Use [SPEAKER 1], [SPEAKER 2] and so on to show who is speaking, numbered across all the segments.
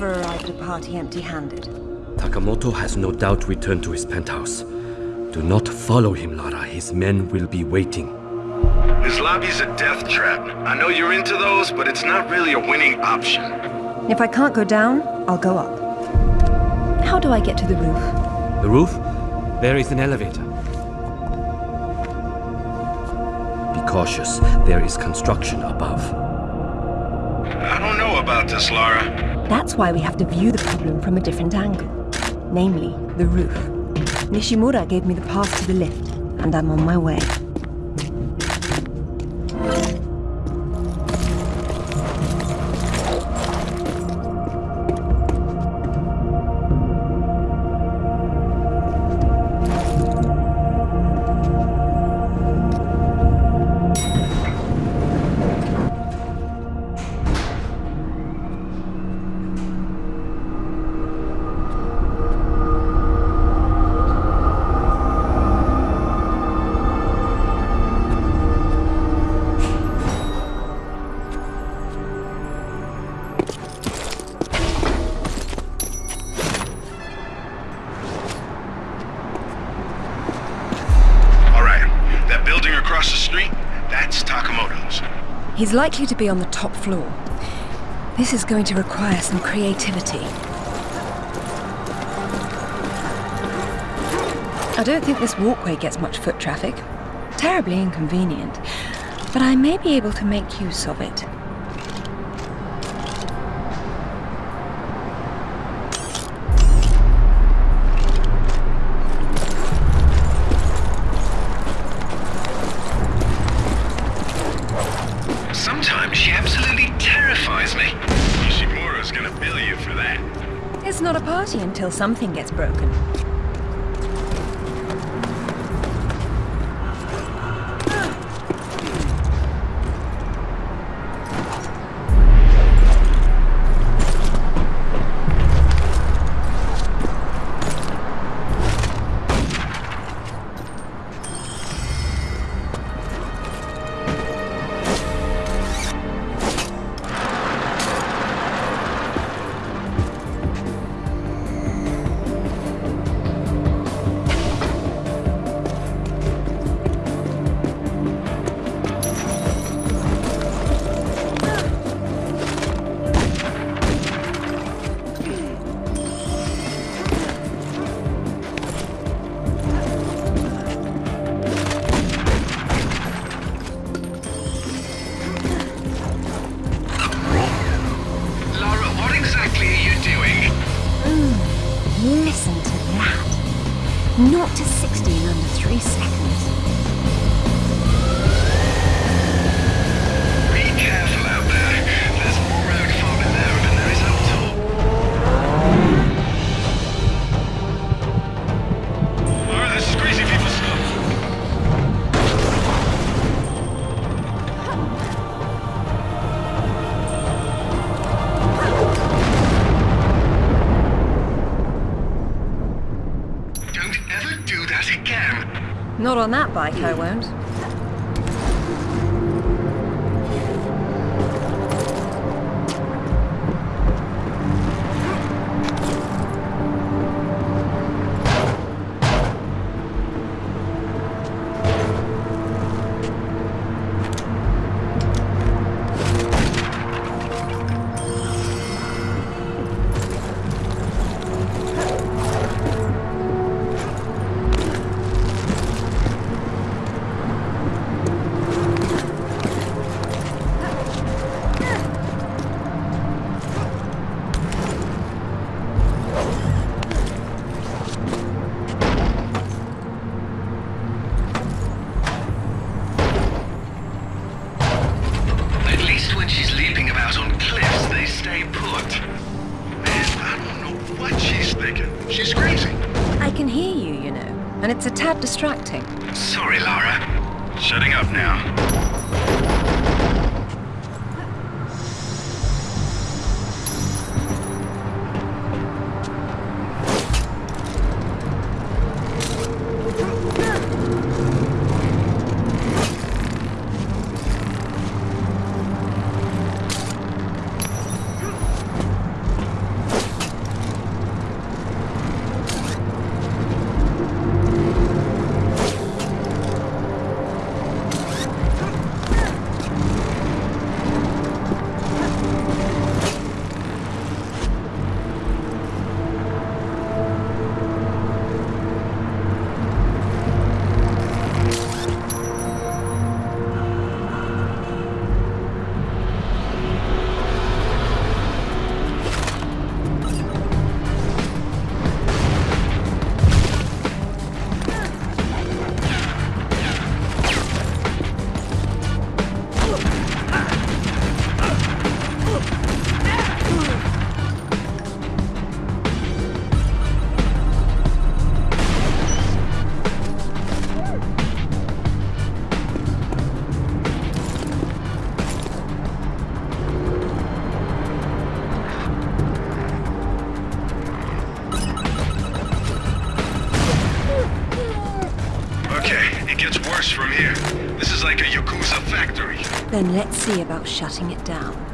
[SPEAKER 1] Basic. Never arrive at a party empty-handed.
[SPEAKER 2] Takamoto has no doubt returned to his penthouse. Do not follow him, Lara. His men will be waiting.
[SPEAKER 3] His lobby's a death trap. I know you're into those, but it's not really a winning option.
[SPEAKER 1] If I can't go down, I'll go up. How do I get to the roof?
[SPEAKER 2] The roof? There is an elevator. Be cautious. There is construction above.
[SPEAKER 3] I don't know about this, Lara.
[SPEAKER 1] That's why we have to view the problem from a different angle. Namely, the roof. Nishimura gave me the path to the lift, and I'm on my way. He's likely to be on the top floor. This is going to require some creativity. I don't think this walkway gets much foot traffic. Terribly inconvenient. But I may be able to make use of it. Until something gets broken. That bike, I won't. Distracting.
[SPEAKER 3] Sorry, Lara. Shutting up now. worse from here. This is like a Yakuza factory.
[SPEAKER 1] Then let's see about shutting it down.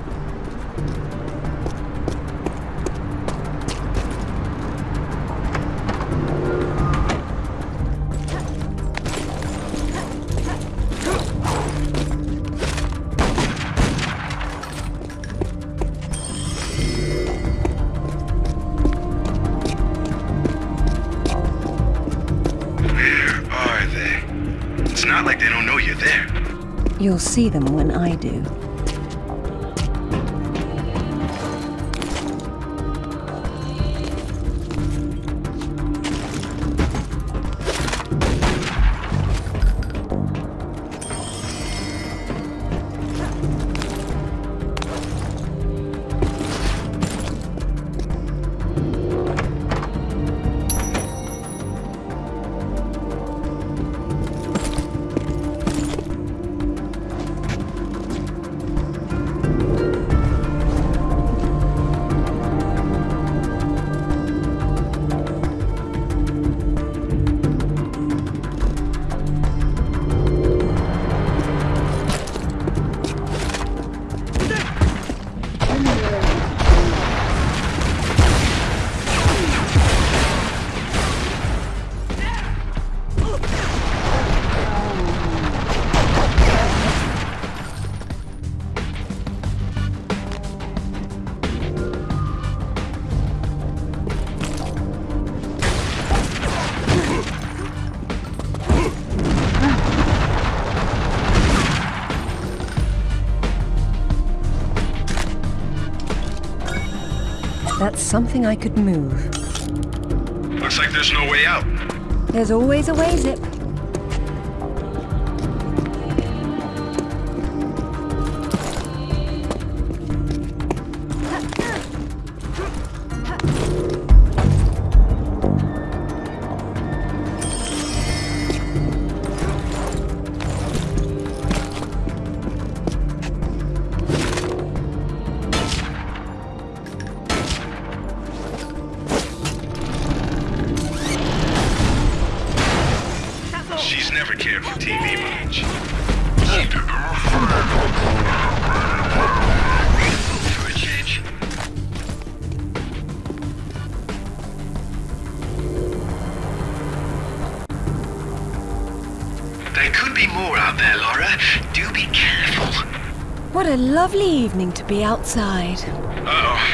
[SPEAKER 1] See them when I do. That's something I could move.
[SPEAKER 3] Looks like there's no way out.
[SPEAKER 1] There's always a way, Zip.
[SPEAKER 3] A
[SPEAKER 1] lovely evening to be outside.
[SPEAKER 3] Uh-oh.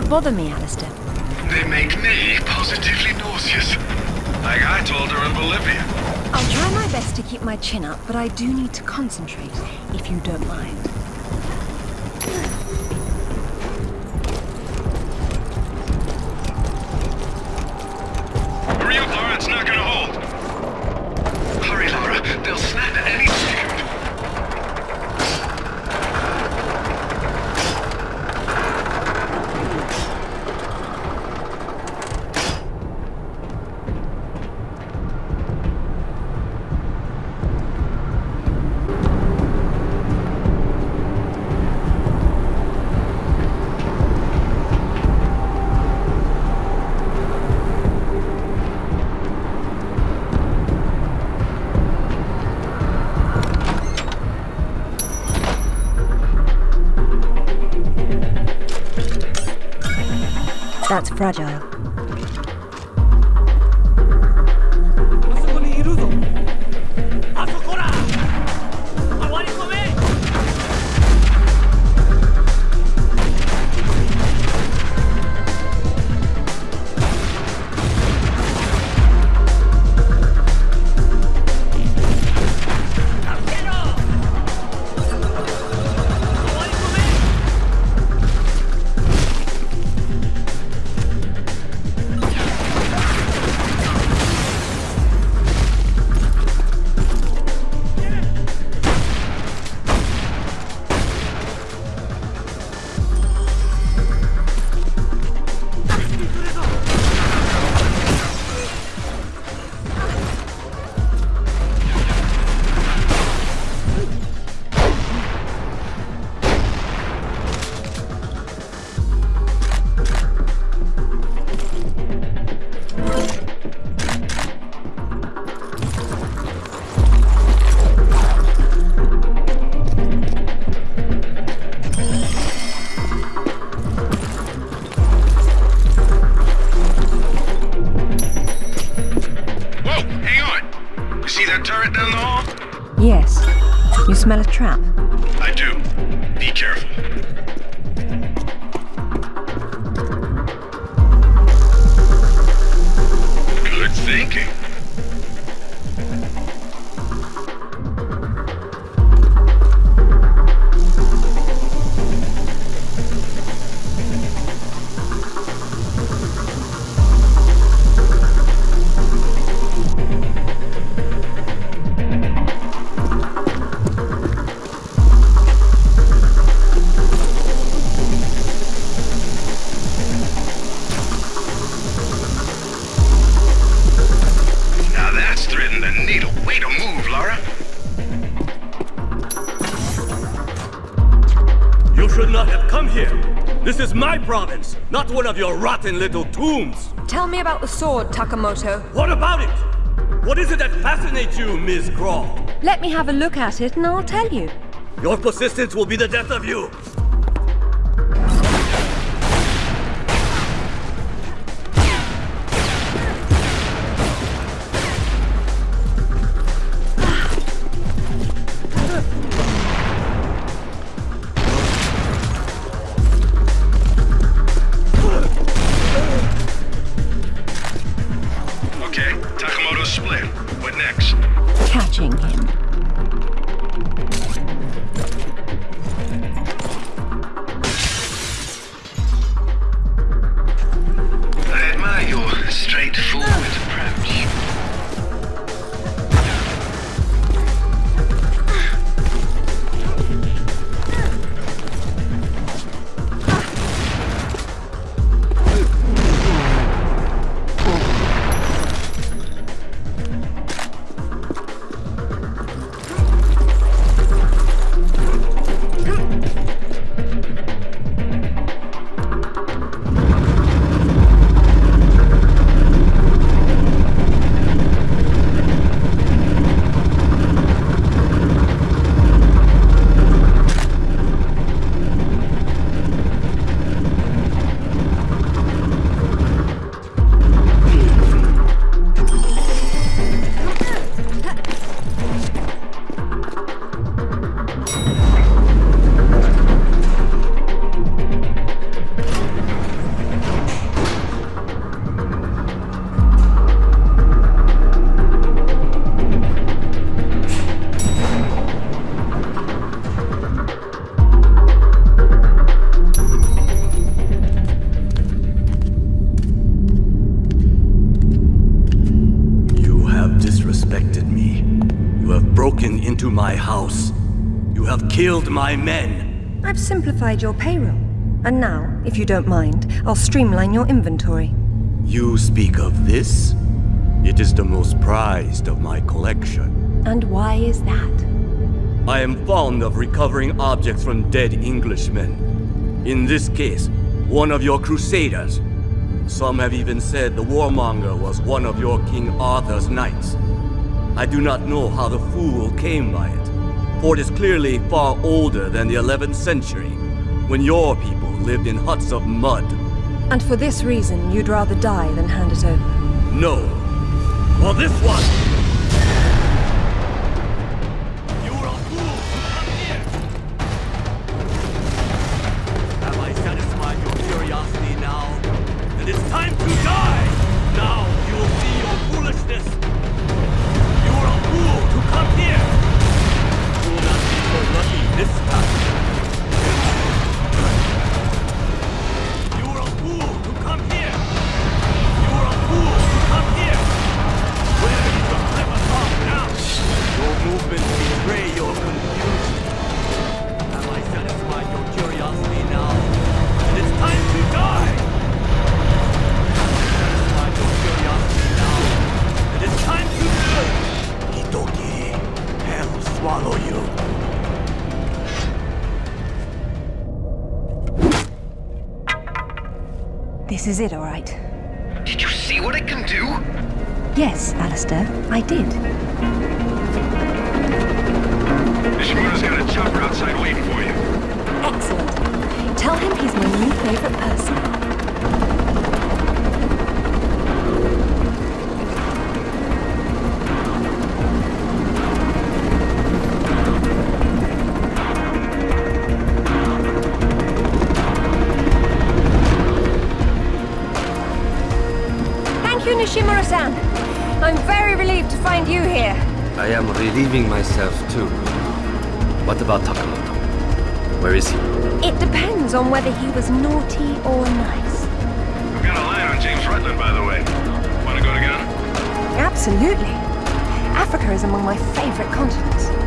[SPEAKER 3] Don't
[SPEAKER 1] bother me, Alistair.
[SPEAKER 3] They make me positively nauseous. Like I told her in Bolivia.
[SPEAKER 1] I'll try my best to keep my chin up, but I do need to concentrate, if you don't mind. That's fragile.
[SPEAKER 2] Come here. This is my province, not one of your rotten little tombs.
[SPEAKER 1] Tell me about the sword, Takamoto.
[SPEAKER 2] What about it? What is it that fascinates you, Ms. Croft?
[SPEAKER 1] Let me have a look at it and I'll tell you.
[SPEAKER 2] Your persistence will be the death of you. My men.
[SPEAKER 1] I've simplified your payroll. And now, if you don't mind, I'll streamline your inventory.
[SPEAKER 2] You speak of this? It is the most prized of my collection.
[SPEAKER 1] And why is that?
[SPEAKER 2] I am fond of recovering objects from dead Englishmen. In this case, one of your crusaders. Some have even said the warmonger was one of your King Arthur's knights. I do not know how the fool came by it, for it is clearly far older than the 11th century, when your people lived in huts of mud.
[SPEAKER 1] And for this reason, you'd rather die than hand it over.
[SPEAKER 2] No. For this one! You are a fool! Come here! Have I satisfied your curiosity now? Then it's time to die! Now you will see your foolishness! You are a fool to come here! Lucky this time! You are a fool to come here! You a fool come here! Now? Your movements
[SPEAKER 1] This is it, all right.
[SPEAKER 3] Did you see what it can do?
[SPEAKER 1] Yes, Alistair, I did.
[SPEAKER 3] Nishimura's got a chopper outside waiting for you.
[SPEAKER 1] Excellent. Tell him he's my new favorite person.
[SPEAKER 2] I am relieving myself too. What about Takamoto? Where is he?
[SPEAKER 1] It depends on whether he was naughty or nice.
[SPEAKER 3] We've got a line on James Rutland, by the way. Want to go together?
[SPEAKER 1] Absolutely. Africa is among my favorite continents.